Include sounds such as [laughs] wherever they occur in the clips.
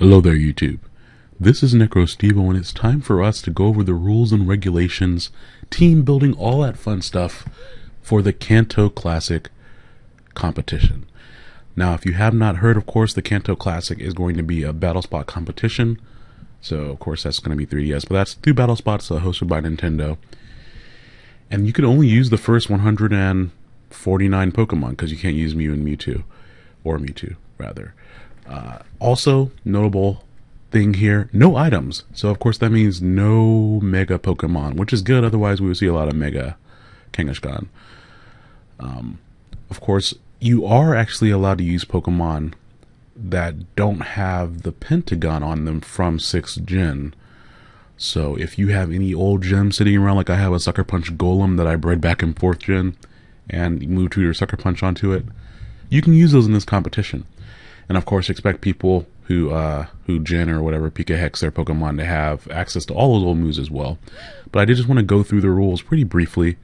Hello there, YouTube. This is NecroStevo, and it's time for us to go over the rules and regulations, team building, all that fun stuff for the Kanto Classic competition. Now, if you have not heard, of course, the Kanto Classic is going to be a battle spot competition. So, of course, that's going to be 3DS, but that's two battle spots uh, hosted by Nintendo. And you can only use the first 149 Pokemon because you can't use Mew and Mewtwo, or Mewtwo, rather. Uh, also, notable thing here, no items. So, of course, that means no Mega Pokemon, which is good. Otherwise, we would see a lot of Mega Kangaskhan. Um, of course, you are actually allowed to use Pokemon that don't have the Pentagon on them from 6th gen. So if you have any old gems sitting around, like I have a Sucker Punch Golem that I bred back in 4th gen, and move to your Sucker Punch onto it, you can use those in this competition and of course expect people who uh, who gen or whatever PKHeX their Pokemon to have access to all those old moves as well. But I did just want to go through the rules pretty briefly.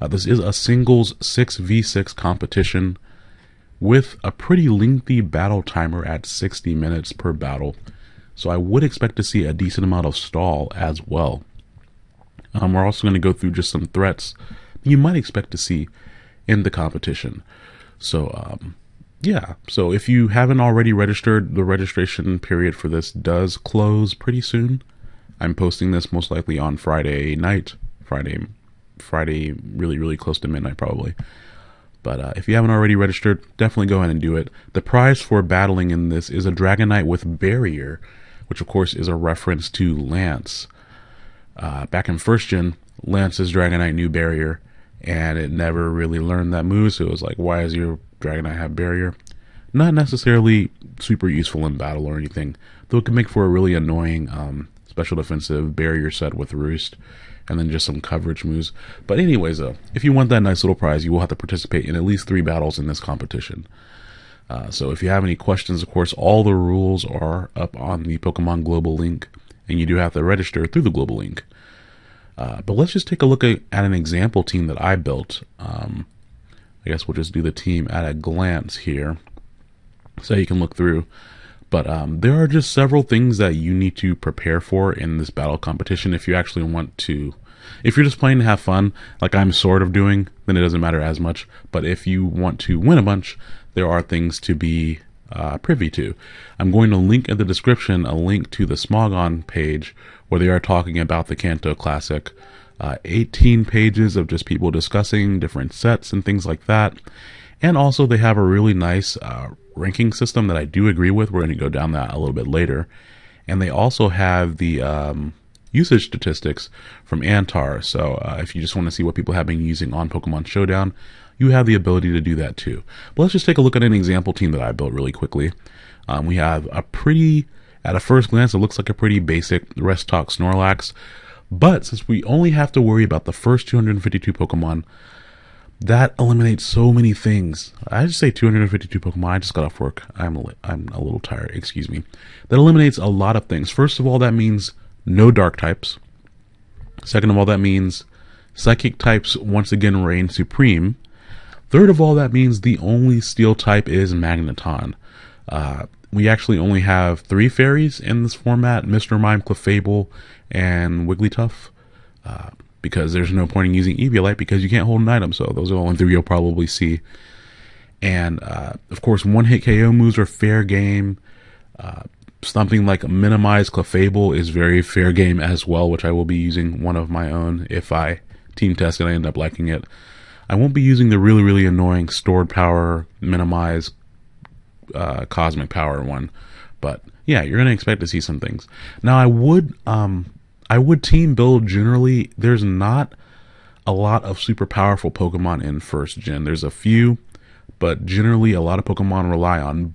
Uh, this is a singles 6v6 competition with a pretty lengthy battle timer at 60 minutes per battle. So I would expect to see a decent amount of stall as well. Um, we're also going to go through just some threats you might expect to see in the competition. So um, yeah, so if you haven't already registered, the registration period for this does close pretty soon. I'm posting this most likely on Friday night, Friday, Friday, really, really close to midnight probably. But uh, if you haven't already registered, definitely go ahead and do it. The prize for battling in this is a Dragonite with Barrier, which of course is a reference to Lance. Uh, back in first gen, Lance's Dragonite knew Barrier, and it never really learned that move. So it was like, why is your Dragonite have barrier. Not necessarily super useful in battle or anything, though it can make for a really annoying um, special defensive barrier set with Roost, and then just some coverage moves. But anyways, though, if you want that nice little prize, you will have to participate in at least three battles in this competition. Uh, so if you have any questions, of course, all the rules are up on the Pokemon Global link, and you do have to register through the Global link. Uh, but let's just take a look at, at, an example team that I built. Um, I guess we'll just do the team at a glance here so you can look through. But um, there are just several things that you need to prepare for in this battle competition if you actually want to. If you're just playing to have fun, like I'm sort of doing, then it doesn't matter as much. But if you want to win a bunch, there are things to be uh, privy to. I'm going to link in the description a link to the Smogon page where they are talking about the Kanto Classic uh, 18 pages of just people discussing different sets and things like that. And also, they have a really nice uh, ranking system that I do agree with. We're going to go down that a little bit later. And they also have the um, usage statistics from Antar. So uh, if you just want to see what people have been using on Pokemon Showdown, you have the ability to do that too. But let's just take a look at an example team that I built really quickly. Um, we have a pretty, at a first glance, it looks like a pretty basic Rest Talk Snorlax. But since we only have to worry about the first 252 Pokemon, that eliminates so many things. I just say 252 Pokemon. I just got off work. I'm I'm a little tired. Excuse me. That eliminates a lot of things. First of all, that means no dark types. Second of all, that means psychic types once again reign supreme. Third of all, that means the only steel type is Magneton. Uh, we actually only have three fairies in this format Mr. Mime, Clefable, and Wigglytuff. Uh, because there's no point in using Eviolite because you can't hold an item. So those are the only three you'll probably see. And uh, of course, one hit KO moves are fair game. Uh, something like minimize Clefable is very fair game as well, which I will be using one of my own if I team test and I end up liking it. I won't be using the really, really annoying stored power, minimize uh, cosmic power one. But yeah, you're going to expect to see some things. Now, I would um, I would team build generally. There's not a lot of super powerful Pokemon in first gen. There's a few, but generally a lot of Pokemon rely on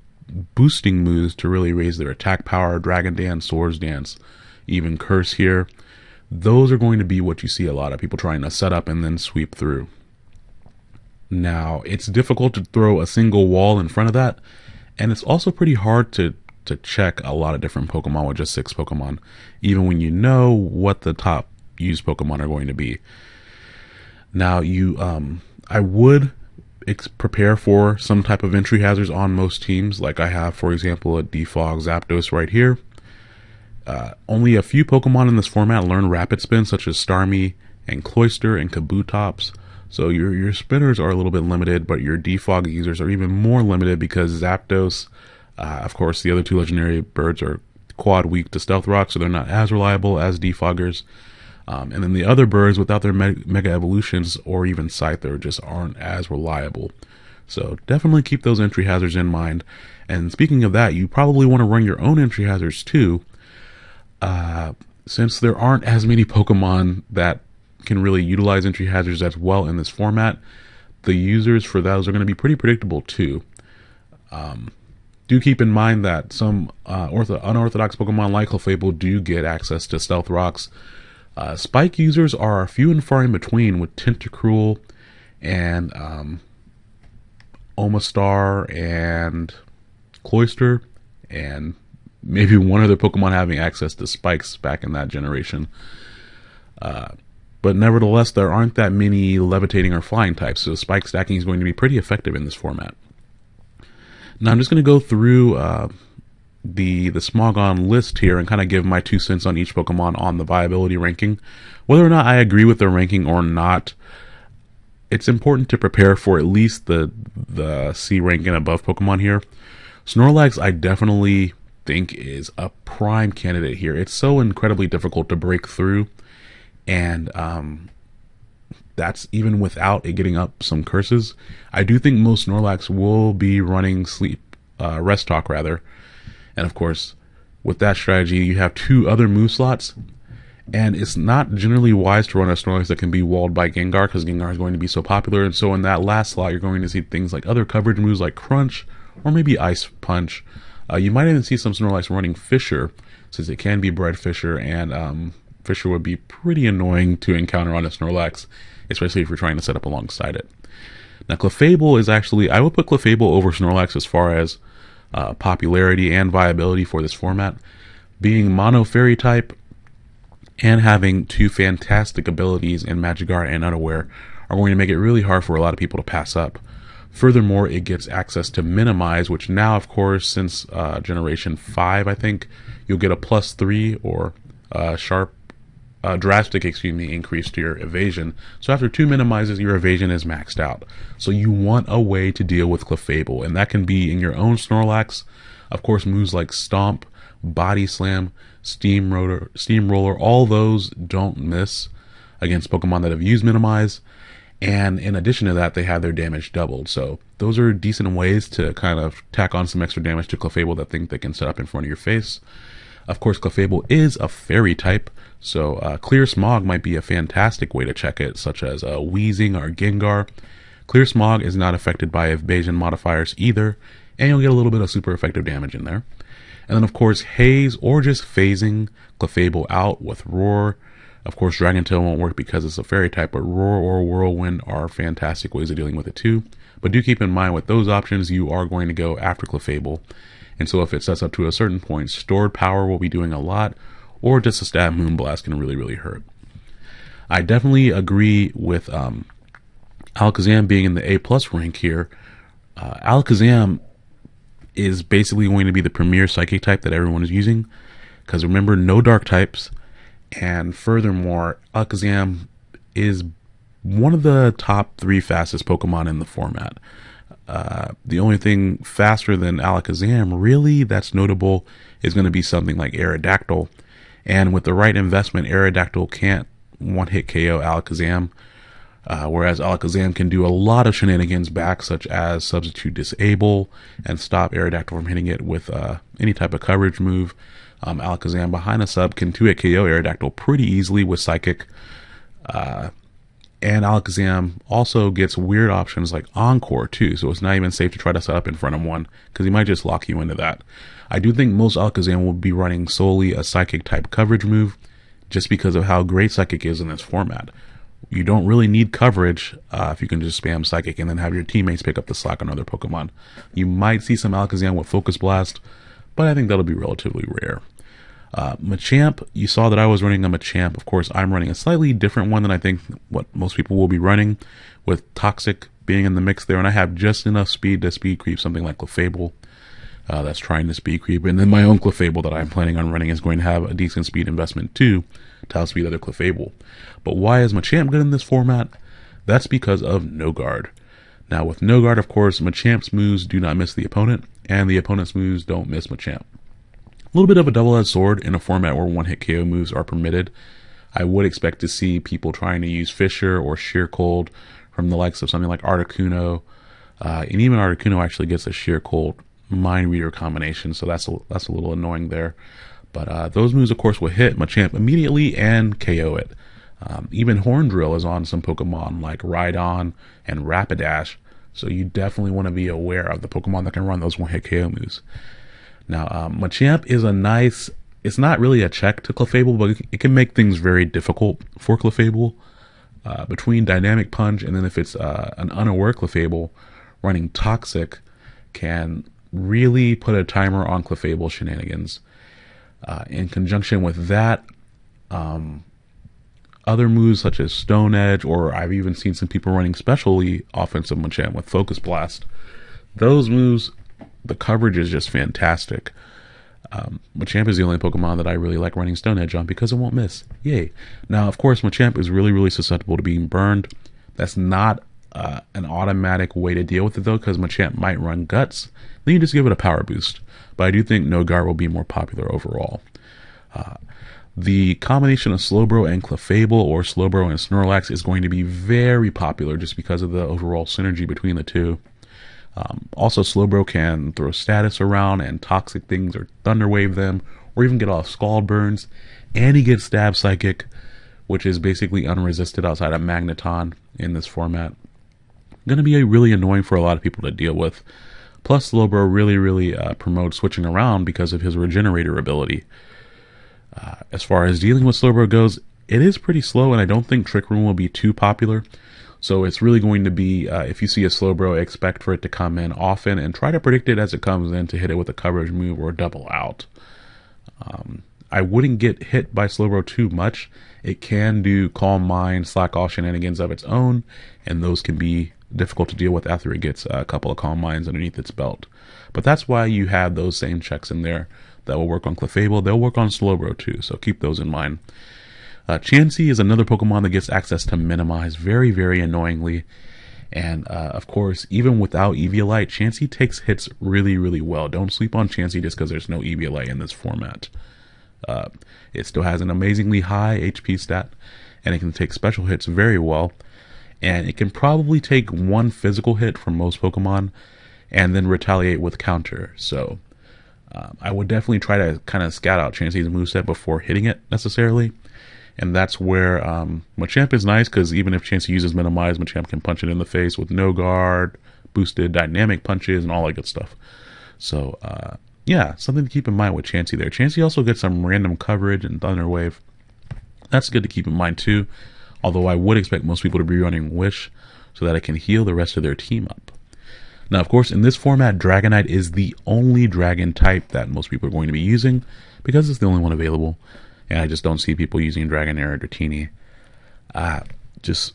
boosting moves to really raise their attack power. Dragon Dance, Swords Dance, even Curse here. Those are going to be what you see a lot of people trying to set up and then sweep through. Now, it's difficult to throw a single wall in front of that, and it's also pretty hard to to check a lot of different Pokemon with just six Pokemon, even when you know what the top used Pokemon are going to be. Now, you, um, I would ex- prepare for some type of entry hazards on most teams. Like I have, for example, a Defog Zapdos right here. Uh, only a few Pokemon in this format learn Rapid Spin, such as Starmie and Cloyster and Kabutops. So your your spinners are a little bit limited, but your defog users are even more limited because Zapdos, uh, of course, the other two legendary birds are quad weak to Stealth Rock, so they're not as reliable as defoggers. Um, and then the other birds, without their me- mega evolutions or even Scyther, just aren't as reliable. So definitely keep those entry hazards in mind. And speaking of that, you probably want to run your own entry hazards too, uh, since there aren't as many Pokemon that can really utilize entry hazards as well in this format. The users for those are going to be pretty predictable too. Um, do keep in mind that some uh, ortho- unorthodox Pokemon like Clefable do get access to Stealth Rocks. Uh, Spike users are few and far in between, with Tentacruel and um, Omastar and Cloyster, and maybe one other Pokemon having access to Spikes back in that generation. Uh, but nevertheless, there aren't that many levitating or flying types, so spike stacking is going to be pretty effective in this format. Now I'm just going to go through uh, the the Smogon list here and kind of give my two cents on each Pokemon on the viability ranking. Whether or not I agree with the ranking or not, it's important to prepare for at least the the C rank and above Pokemon here. Snorlax, I definitely think is a prime candidate here. It's so incredibly difficult to break through and um, that's even without it getting up some curses. I do think most Snorlax will be running sleep, uh, rest talk rather, and of course, with that strategy, you have two other move slots, and it's not generally wise to run a Snorlax that can be walled by Gengar because Gengar is going to be so popular. And so in that last slot, you're going to see things like other coverage moves like Crunch or maybe Ice Punch. Uh, you might even see some Snorlax running Fissure, since it can be bred Fissure and um, Fissure would be pretty annoying to encounter on a Snorlax, especially if you're trying to set up alongside it. Now, Clefable is actually, I would put Clefable over Snorlax as far as uh, popularity and viability for this format. Being mono fairy type and having two fantastic abilities in Magic Guard and Unaware are going to make it really hard for a lot of people to pass up. Furthermore, it gets access to Minimize, which now, of course, since uh, Generation 5, I think, you'll get a plus 3 or uh, sharp uh, drastic, excuse me, increase to your evasion. So after two minimizes, your evasion is maxed out. So you want a way to deal with Clefable, and that can be in your own Snorlax. Of course, moves like Stomp, Body Slam, Steamroller, Steamroller, all those don't miss against Pokemon that have used Minimize. And in addition to that, they have their damage doubled. So those are decent ways to kind of tack on some extra damage to Clefable that think they can set up in front of your face. Of course, Clefable is a fairy type, so uh, Clear Smog might be a fantastic way to check it, such as uh, Weezing or Gengar. Clear Smog is not affected by evasion modifiers either, and you'll get a little bit of super effective damage in there. And then, of course, Haze or just phasing Clefable out with Roar. Of course, Dragon Tail won't work because it's a fairy type, but Roar or Whirlwind are fantastic ways of dealing with it too. But do keep in mind with those options, you are going to go after Clefable. And so if it sets up to a certain point, stored power will be doing a lot, or just a stab Moonblast can really, really hurt. I definitely agree with um, Alakazam being in the A plus rank here. Uh, Alakazam is basically going to be the premier psychic type that everyone is using. Because remember, no dark types. And furthermore, Alakazam is one of the top three fastest Pokemon in the format. Uh, the only thing faster than Alakazam, really, that's notable, is going to be something like Aerodactyl. And with the right investment, Aerodactyl can't one hit KO Alakazam. Uh, whereas Alakazam can do a lot of shenanigans back, such as substitute disable and stop Aerodactyl from hitting it with uh, any type of coverage move. Um, Alakazam behind a sub can 2 hit KO Aerodactyl pretty easily with Psychic. And Alakazam also gets weird options like Encore too, so it's not even safe to try to set up in front of one because he might just lock you into that. I do think most Alakazam will be running solely a Psychic type coverage move just because of how great Psychic is in this format. You don't really need coverage uh, if you can just spam Psychic and then have your teammates pick up the slack on other Pokemon. You might see some Alakazam with Focus Blast, but I think that'll be relatively rare. Uh, Machamp, you saw that I was running a Machamp. Of course, I'm running a slightly different one than I think what most people will be running with Toxic being in the mix there, and I have just enough speed to speed creep something like Clefable. Uh, that's trying to speed creep, and then my own Clefable that I'm planning on running is going to have a decent speed investment too to outspeed other Clefable. But why is Machamp good in this format? That's because of no guard. Now with no guard, of course, Machamp's moves do not miss the opponent, and the opponent's moves don't miss Machamp. Little bit of a double-edged sword in a format where one-hit KO moves are permitted. I would expect to see people trying to use Fissure or Sheer Cold from the likes of something like Articuno, uh, and even Articuno actually gets a Sheer Cold Mind Reader combination, so that's a, that's a little annoying there. But uh, those moves, of course, will hit Machamp immediately and KO it. Um, even Horn Drill is on some Pokemon like Rhydon and Rapidash, so you definitely want to be aware of the Pokemon that can run those one-hit KO moves. Now, um, Machamp is a nice. It's not really a check to Clefable, but it can make things very difficult for Clefable. Uh, between Dynamic Punch and then if it's uh, an unaware Clefable, running Toxic can really put a timer on Clefable shenanigans. Uh, in conjunction with that, um, other moves such as Stone Edge, or I've even seen some people running specially offensive Machamp with Focus Blast. Those moves, the coverage is just fantastic. Um, Machamp is the only Pokemon that I really like running Stone Edge on because it won't miss. Yay. Now, of course, Machamp is really, really susceptible to being burned. That's not uh, an automatic way to deal with it, though, because Machamp might run Guts. Then you just give it a power boost. But I do think No Guard will be more popular overall. Uh, the combination of Slowbro and Clefable or Slowbro and Snorlax is going to be very popular just because of the overall synergy between the two. Um, also, Slowbro can throw status around and toxic things or Thunder Wave them or even get off Scald Burns. And he gets Stab Psychic, which is basically unresisted outside of Magneton in this format. Going to be a really annoying for a lot of people to deal with. Plus, Slowbro really, really uh, promotes switching around because of his regenerator ability. Uh, as far as dealing with Slowbro goes, it is pretty slow, and I don't think Trick Room will be too popular. So it's really going to be, uh, if you see a Slowbro, expect for it to come in often and try to predict it as it comes in to hit it with a coverage move or double out. Um, I wouldn't get hit by Slowbro too much. It can do Calm Mind, Slack Off shenanigans of its own, and those can be difficult to deal with after it gets a couple of Calm Minds underneath its belt. But that's why you have those same checks in there that will work on Clefable. They'll work on Slowbro too, so keep those in mind. Uh, Chansey is another Pokemon that gets access to Minimize very, very annoyingly. And uh, of course, even without Eviolite, Chansey takes hits really, really well. Don't sleep on Chansey just because there's no Eviolite in this format. Uh, it still has an amazingly high HP stat, and it can take special hits very well. And it can probably take one physical hit from most Pokemon and then retaliate with counter. So um, I would definitely try to kind of scout out Chansey's moveset before hitting it necessarily. And that's where um, Machamp is nice because even if Chansey uses Minimize, Machamp can punch it in the face with no guard, boosted dynamic punches, and all that good stuff. So, uh, yeah, something to keep in mind with Chansey there. Chansey also gets some random coverage and Thunder Wave. That's good to keep in mind too. Although I would expect most people to be running Wish so that it can heal the rest of their team up. Now, of course, in this format, Dragonite is the only dragon type that most people are going to be using because it's the only one available. And I just don't see people using Dragonair or Dratini. Uh, just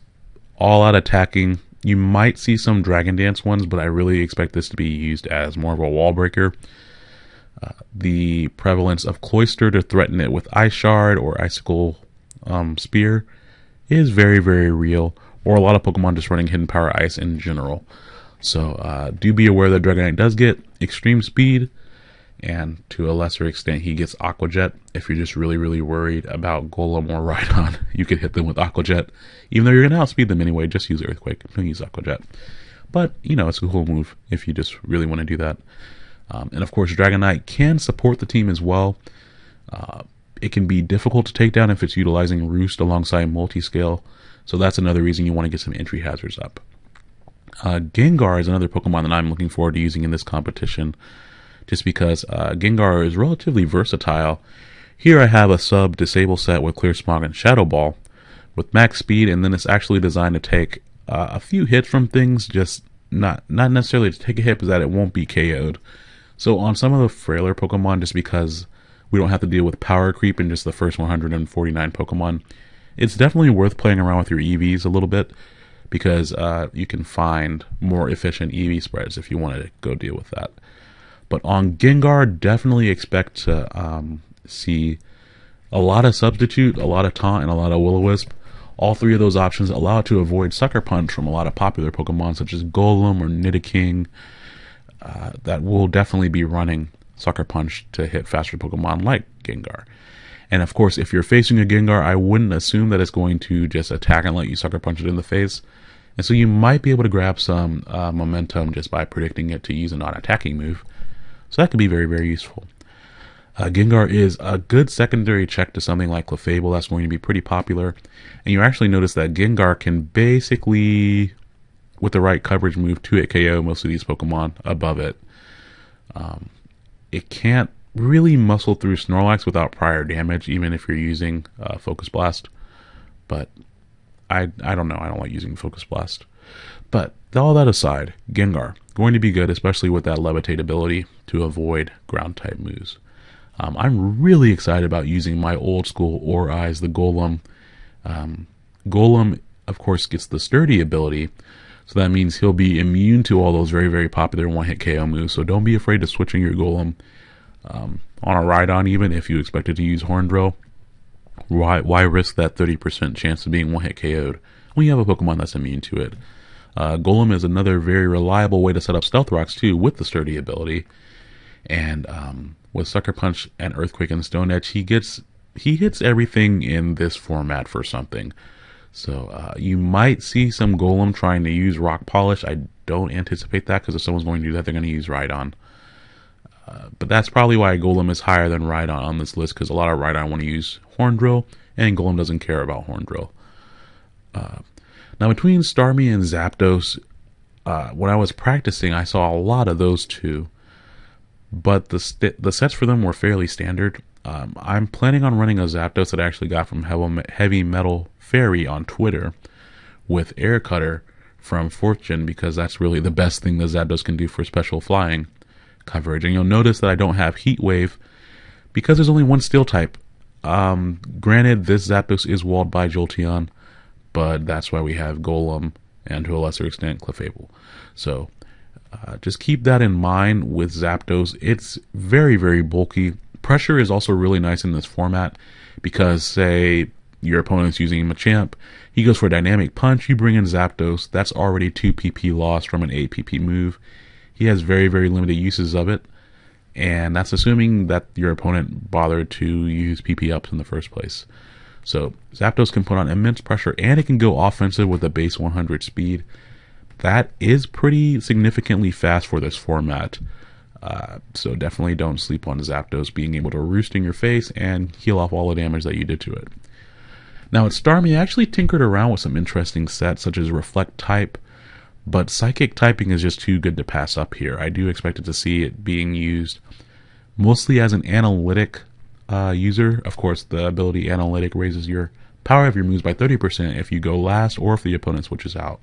all out attacking. You might see some Dragon Dance ones, but I really expect this to be used as more of a wall breaker. Uh, the prevalence of Cloyster to threaten it with Ice Shard or Icicle um, Spear is very, very real, or a lot of Pokemon just running Hidden Power Ice in general. So uh, do be aware that Dragonite does get extreme speed, and to a lesser extent, he gets Aqua Jet. If you're just really, really worried about Golem or Rhydon, [laughs] you could hit them with Aqua Jet. Even though you're going to outspeed them anyway, just use Earthquake. Don't use Aqua Jet. But, you know, it's a cool move if you just really want to do that. Um, and of course, Dragonite can support the team as well. Uh, it can be difficult to take down if it's utilizing Roost alongside Multiscale. So that's another reason you want to get some entry hazards up. Uh, Gengar is another Pokemon that I'm looking forward to using in this competition, just because uh, Gengar is relatively versatile. Here I have a sub disable set with Clear Smog and Shadow Ball with max speed, and then it's actually designed to take uh, a few hits from things, just not not necessarily to take a hit, but that it won't be KO'd. So on some of the frailer Pokemon, just because we don't have to deal with power creep in just the first 149 Pokemon, it's definitely worth playing around with your EVs a little bit because uh, you can find more efficient EV spreads if you wanted to go deal with that. But on Gengar, definitely expect to um, see a lot of substitute, a lot of taunt, and a lot of will wisp. All three of those options allow it to avoid Sucker Punch from a lot of popular Pokemon such as Golem or Nidoking. Uh, that will definitely be running Sucker Punch to hit faster Pokemon like Gengar. And of course, if you're facing a Gengar, I wouldn't assume that it's going to just attack and let you Sucker Punch it in the face. And so you might be able to grab some uh, momentum just by predicting it to use a non-attacking move. So that could be very, very useful. Uh, Gengar is a good secondary check to something like Clefable that's going to be pretty popular. And you actually notice that Gengar can basically, with the right coverage move, 2-hit KO most of these Pokemon above it. Um, it can't really muscle through Snorlax without prior damage, even if you're using uh, Focus Blast. But I I don't know. I don't like using Focus Blast. But all that aside, Gengar going to be good, especially with that levitate ability to avoid ground type moves. Um, I'm really excited about using my old school Or Eyes, the Golem. Um, Golem, of course, gets the sturdy ability, so that means he'll be immune to all those very, very popular one hit KO moves. So don't be afraid of switching your Golem um, on a Rhydon, even if you expected to use Horn Drill. Why, why risk that 30% chance of being one hit KO'd when you have a Pokemon that's immune to it? Uh, Golem is another very reliable way to set up Stealth Rocks too, with the sturdy ability. And um, with Sucker Punch and Earthquake and Stone Edge, he gets he hits everything in this format for something. So uh, you might see some Golem trying to use Rock Polish. I don't anticipate that because if someone's going to do that, they're going to use Rhydon. Uh, but that's probably why Golem is higher than Rhydon on this list because a lot of Rhydon want to use Horn Drill, and Golem doesn't care about Horn Drill. Uh, now, between Starmie and Zapdos, uh, when I was practicing, I saw a lot of those two, but the st- the sets for them were fairly standard. Um, I'm planning on running a Zapdos that I actually got from Heavy Metal Fairy on Twitter with Air Cutter from Fortune because that's really the best thing the Zapdos can do for special flying coverage. And you'll notice that I don't have Heat Wave because there's only one steel type. Um, granted, this Zapdos is walled by Jolteon, but that's why we have Golem and to a lesser extent Clefable. So uh, just keep that in mind with Zapdos. It's very, very bulky. Pressure is also really nice in this format because, say, your opponent's using Machamp, he goes for a dynamic punch, you bring in Zapdos, that's already 2 PP loss from an 8 PP move. He has very, very limited uses of it, and that's assuming that your opponent bothered to use PP ups in the first place. So Zapdos can put on immense pressure, and it can go offensive with a base 100 speed. That is pretty significantly fast for this format. Uh, so definitely don't sleep on Zapdos being able to roost in your face and heal off all the damage that you did to it. Now at Starmie, I actually tinkered around with some interesting sets such as Reflect Type, but psychic typing is just too good to pass up here. I do expect it to see it being used mostly as an analytic uh, user. Of course, the ability analytic raises your power of your moves by 30% if you go last or if the opponent switches out.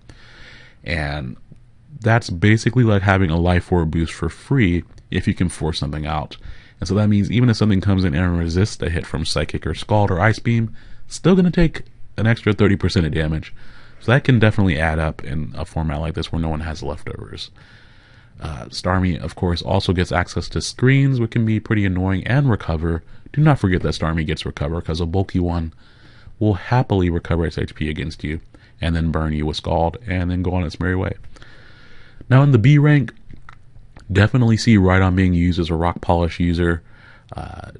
And that's basically like having a life orb boost for free if you can force something out. And so that means even if something comes in and resists a hit from Psychic or Scald or Ice Beam, still going to take an extra 30% of damage. So that can definitely add up in a format like this where no one has leftovers. Uh, Starmie, of course, also gets access to screens, which can be pretty annoying, and recover. Do not forget that Starmie gets recover, because a bulky one will happily recover its HP against you, and then burn you with Scald, and then go on its merry way. Now, in the B rank, definitely see Rhydon being used as a rock polish user uh,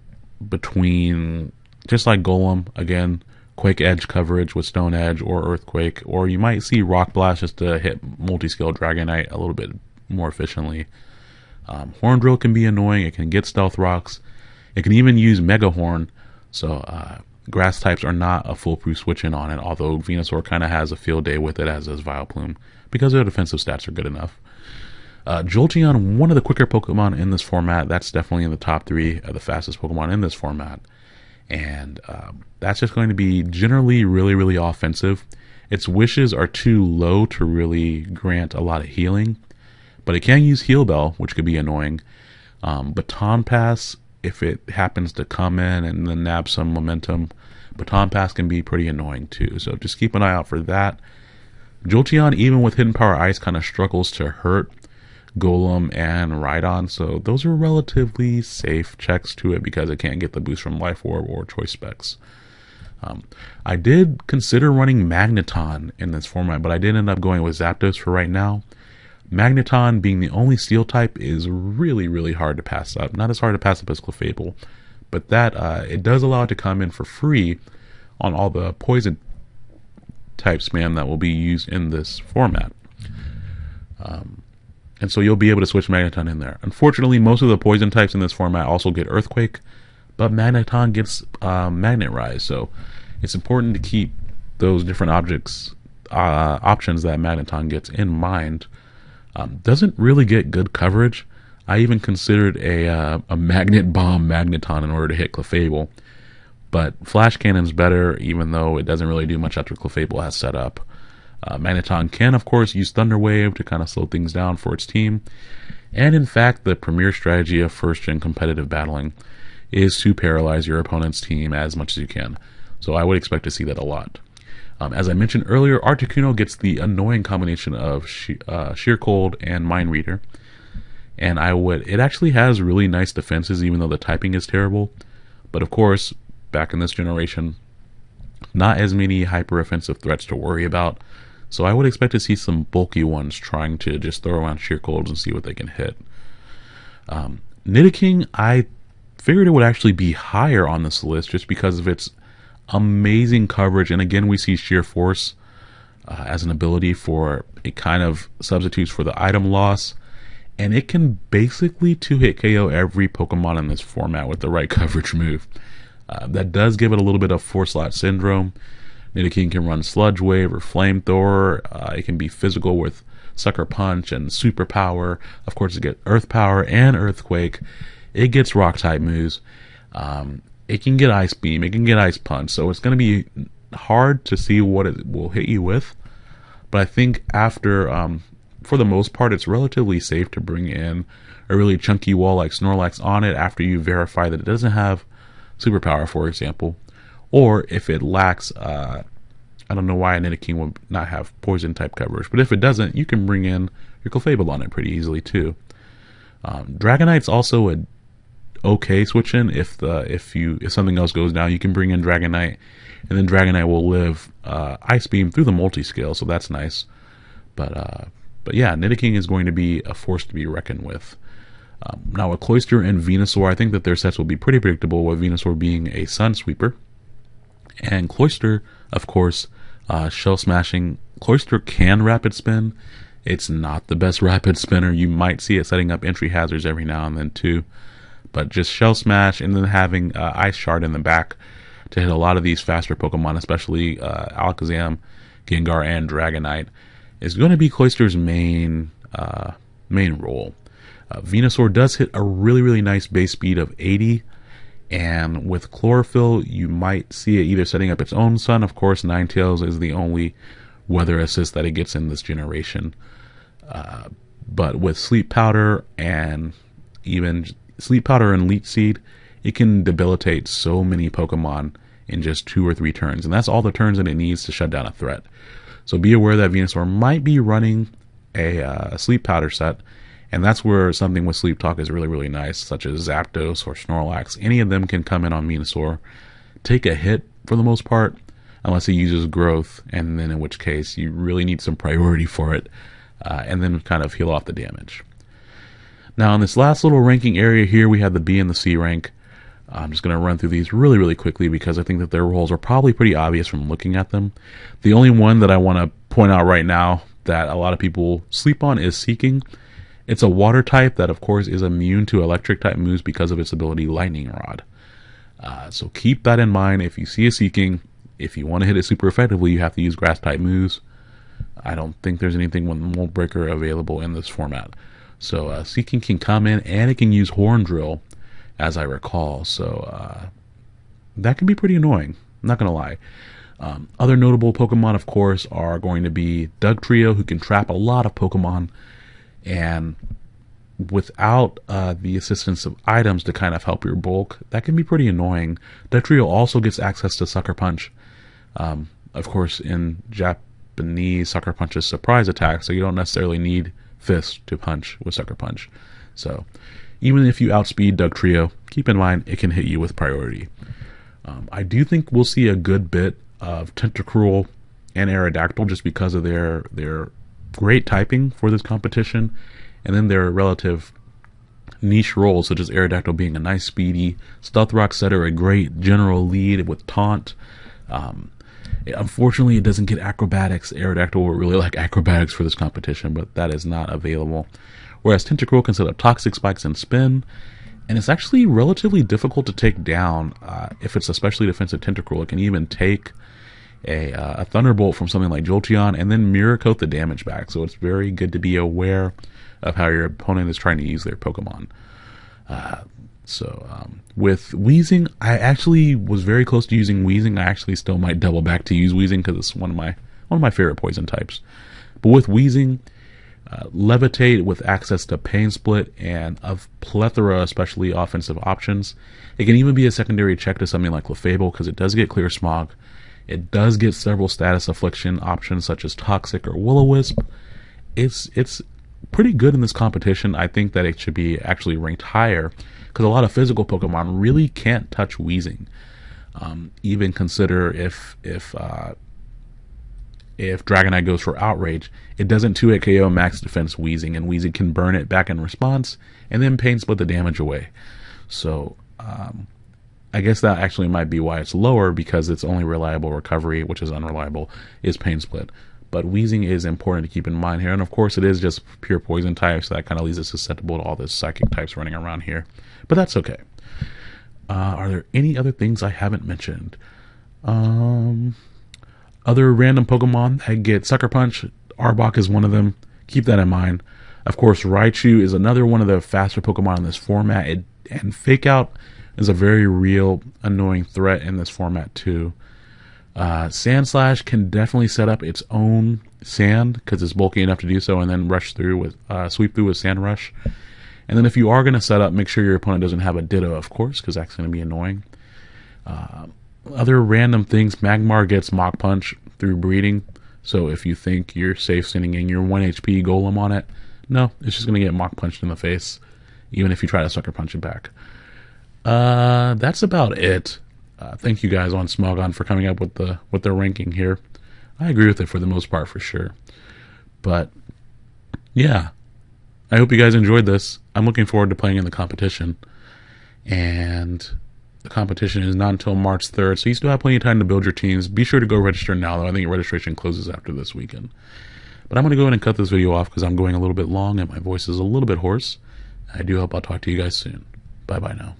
between, just like Golem, again, quick edge coverage with Stone Edge or Earthquake, or you might see Rock Blast just to hit Multiscale Dragonite a little bit more efficiently. Um, Horn Drill can be annoying. It can get Stealth Rocks. It can even use Mega Horn. So uh, grass types are not a foolproof switch in on it, although Venusaur kind of has a field day with it, as does Vileplume, because their defensive stats are good enough. Uh, Jolteon, one of the quicker Pokemon in this format. That's definitely in the top three of the fastest Pokemon in this format and um, that's just going to be generally really really offensive. Its wishes are too low to really grant a lot of healing, but it can use Heal Bell, which could be annoying. Um, Baton Pass, if it happens to come in and then nab some momentum, Baton Pass can be pretty annoying too. So just keep an eye out for that. Jolteon, even with Hidden Power Ice, kind of struggles to hurt Golem and Rhydon, so those are relatively safe checks to it because it can't get the boost from Life Orb or Choice Specs. Um, I did consider running Magneton in this format, but I did end up going with Zapdos for right now. Magneton being the only steel type is really, really hard to pass up. Not as hard to pass up as Clefable, but that uh, it does allow it to come in for free on all the poison type spam that will be used in this format. Um, and so you'll be able to switch Magneton in there. Unfortunately, most of the poison types in this format also get Earthquake, but Magneton gets um, Magnet Rise, so it's important to keep those different objects uh, options that Magneton gets in mind. Um, doesn't really get good coverage. I even considered a uh, a Magnet Bomb Magneton in order to hit Clefable, but Flash Cannon's better, even though it doesn't really do much after Clefable has set up. Uh, Magneton can, of course, use Thunder Wave to kind of slow things down for its team. And in fact, the premier strategy of first gen competitive battling is to paralyze your opponent's team as much as you can. So I would expect to see that a lot. Um, as I mentioned earlier, Articuno gets the annoying combination of she- uh, Sheer Cold and Mind Reader. And I would, it actually has really nice defenses, even though the typing is terrible. But of course, back in this generation, not as many hyper offensive threats to worry about. So I would expect to see some bulky ones trying to just throw around sheer colds and see what they can hit. Um, Nidoking, I figured it would actually be higher on this list just because of its amazing coverage. And again, we see sheer force uh, as an ability for it kind of substitutes for the item loss. And it can basically two hit KO every Pokemon in this format with the right [laughs] coverage move. Uh, that does give it a little bit of four slot syndrome. Nidoking can run Sludge Wave or Flamethrower. Uh, it can be physical with Sucker Punch and Super Power. Of course, it gets Earth Power and Earthquake. It gets Rock type moves. Um, it can get Ice Beam. It can get Ice Punch. So it's going to be hard to see what it will hit you with. But I think after, um, for the most part, it's relatively safe to bring in a really chunky wall like Snorlax on it after you verify that it doesn't have superpower, for example or if it lacks, uh, I don't know why a Nidoking would not have poison type coverage, but if it doesn't, you can bring in your Clefable on it pretty easily too. Um, Dragonite's also a okay switch in if the if you if something else goes down, you can bring in Dragonite, and then Dragonite will live uh, Ice Beam through the multi scale, so that's nice. But uh, but yeah, Nidoking is going to be a force to be reckoned with. Um, now with Cloyster and Venusaur, I think that their sets will be pretty predictable. With Venusaur being a Sun Sweeper, and Cloyster, of course, uh, shell smashing. Cloyster can rapid spin. It's not the best [laughs] rapid spinner. You might see it setting up entry hazards every now and then too. But just shell smash and then having uh, ice shard in the back to hit a lot of these faster Pokemon, especially uh, Alakazam, Gengar, and Dragonite, is going to be Cloyster's main uh, main role. Uh, Venusaur does hit a really really nice base speed of 80 and with chlorophyll, you might see it either setting up its own sun. Of course, Ninetales is the only weather assist that it gets in this generation. Uh, but with sleep powder and even sleep powder and leech seed, it can debilitate so many Pokemon in just two or three turns, and that's all the turns that it needs to shut down a threat. So be aware that Venusaur might be running a uh, sleep powder set, and that's where something with Sleep Talk is really, really nice, such as Zapdos or Snorlax. Any of them can come in on Venusaur, take a hit for the most part, unless it uses growth, and then in which case you really need some priority for it, uh, and then kind of heal off the damage. Now, in this last little ranking area here, we have the B and the C rank. I'm just going to run through these really, really quickly because I think that their roles are probably pretty obvious from looking at them. The only one that I want to point out right now that a lot of people sleep on is Seaking. It's a water type that, of course, is immune to electric type moves because of its ability Lightning Rod. Uh, so keep that in mind. If you see a Seaking. if you want to hit it super effectively, you have to use grass type moves. I don't think there's anything with Mold Breaker available in this format. So uh, Seaking can come in and it can use Horn Drill, as I recall. So uh, that can be pretty annoying. I'm not going to lie. Um, other notable Pokemon, of course, are going to be Dugtrio, who can trap a lot of Pokemon and without uh, the assistance of items to kind of help your bulk, that can be pretty annoying. Dugtrio also gets access to Sucker Punch. Um, of course, in Japanese, Sucker Punch is surprise attack, so you don't necessarily need Fist to punch with Sucker Punch. So even if you outspeed Dugtrio, keep in mind it can hit you with priority. Um, I do think we'll see a good bit of Tentacruel and Aerodactyl just because of their their great typing for this competition, and then their relative niche roles, such as Aerodactyl being a nice speedy, Stealth Rock Setter a great general lead with taunt. Um, unfortunately, it doesn't get acrobatics. Aerodactyl would really like acrobatics for this competition, but that is not available. Whereas Tentacruel can set up Toxic Spikes and Spin, and it's actually relatively difficult to take down uh, if it's especially defensive Tentacruel. It can even take a, uh, a Thunderbolt from something like Jolteon and then Mirror Coat the damage back. So it's very good to be aware of how your opponent is trying to use their Pokemon. Uh, so um, with Weezing, I actually was very close to using Weezing. I actually still might double back to use Weezing because it's one of my one of my favorite poison types. But with Weezing, uh, Levitate with access to Pain Split and a plethora, especially offensive options. It can even be a secondary check to something like Clefable because it does get Clear Smog. It does get several status affliction options such as Toxic or Will-O-Wisp. It's it's pretty good in this competition. I think that it should be actually ranked higher because a lot of physical Pokemon really can't touch Weezing. Um, even consider if if uh, if Dragonite goes for Outrage, it doesn't 2 hit KO max defense Weezing, and Weezing can burn it back in response, and then Pain Split the damage away. So, um, I guess that actually might be why it's lower because its only reliable recovery, which is unreliable, is Pain Split. But Weezing is important to keep in mind here, and of course it is just pure poison type, so that kind of leaves it susceptible to all the psychic types running around here. But that's okay. Uh, are there any other things I haven't mentioned? Um, other random Pokemon that get Sucker Punch, Arbok is one of them. Keep that in mind. Of course, Raichu is another one of the faster Pokemon in this format. It, and Fake Out is a very real, annoying threat in this format, too. Uh, Sandslash can definitely set up its own sand because it's bulky enough to do so, and then rush through with uh, sweep through with Sand Rush. And then if you are going to set up, make sure your opponent doesn't have a Ditto, of course, because that's going to be annoying. Uh, other random things, Magmar gets Mach Punch through breeding. So if you think you're safe sending in your 1 HP Golem on it, no, it's just going to get Mach Punched in the face, even if you try to Sucker Punch it back. Uh, that's about it. Uh, thank you guys on Smogon for coming up with the with their ranking here. I agree with it for the most part for sure. But yeah, I hope you guys enjoyed this. I'm looking forward to playing in the competition, and the competition is not until March 3rd, so you still have plenty of time to build your teams. Be sure to go register now, though. I think registration closes after this weekend. But I'm going to go ahead and cut this video off because I'm going a little bit long and my voice is a little bit hoarse. I do hope I'll talk to you guys soon. Bye bye now.